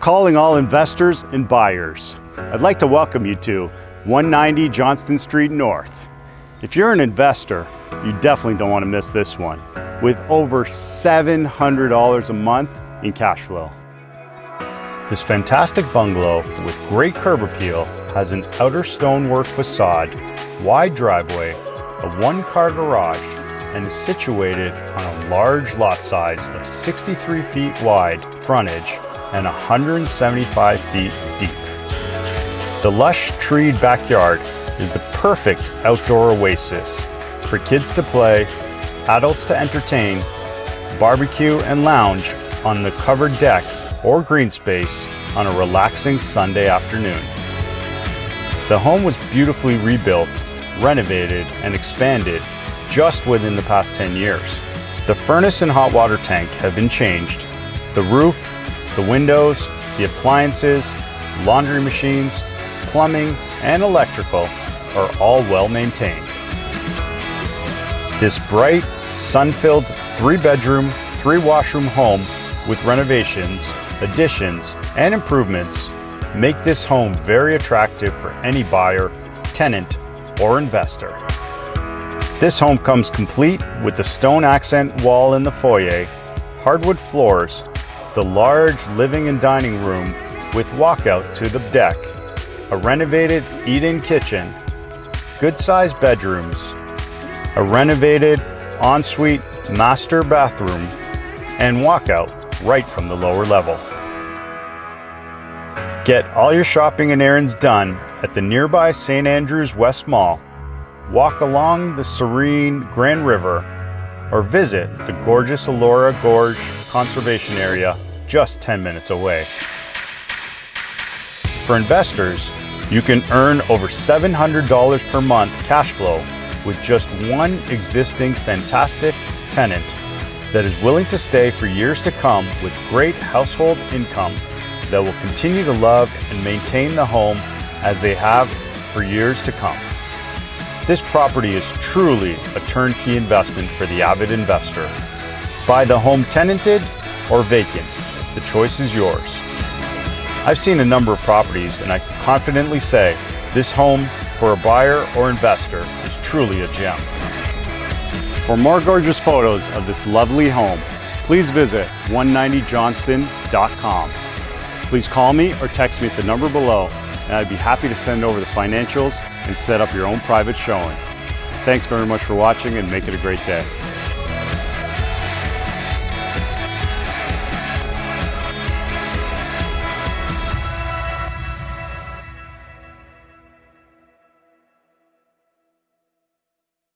Calling all investors and buyers. I'd like to welcome you to 190 Johnston Street North. If you're an investor, you definitely don't want to miss this one with over $700 a month in cash flow. This fantastic bungalow with great curb appeal has an outer stonework facade, wide driveway, a one-car garage, and is situated on a large lot size of 63 feet wide frontage and 175 feet deep. The lush treed backyard is the perfect outdoor oasis for kids to play, adults to entertain, barbecue and lounge on the covered deck or green space on a relaxing Sunday afternoon. The home was beautifully rebuilt, renovated, and expanded just within the past 10 years. The furnace and hot water tank have been changed. The roof, the windows, the appliances, laundry machines, plumbing, and electrical are all well maintained. This bright, sun-filled three-bedroom, three-washroom home with renovations, additions, and improvements make this home very attractive for any buyer, tenant, or investor. This home comes complete with the stone accent wall in the foyer, hardwood floors, the large living and dining room with walkout to the deck, a renovated eat-in kitchen, good-sized bedrooms, a renovated ensuite master bathroom, and walkout right from the lower level. Get all your shopping and errands done at the nearby St. Andrews West Mall, walk along the serene Grand River, or visit the gorgeous Elora Gorge Conservation Area just 10 minutes away. For investors, you can earn over $700 per month cash flow with just one existing fantastic tenant that is willing to stay for years to come with great household income that will continue to love and maintain the home as they have for years to come. This property is truly a turnkey investment for the avid investor. Buy the home tenanted or vacant. The choice is yours. I've seen a number of properties and I can confidently say this home for a buyer or investor is truly a gem. For more gorgeous photos of this lovely home, please visit 190johnston.com. Please call me or text me at the number below and I'd be happy to send over the financials and set up your own private showing. Thanks very much for watching and make it a great day.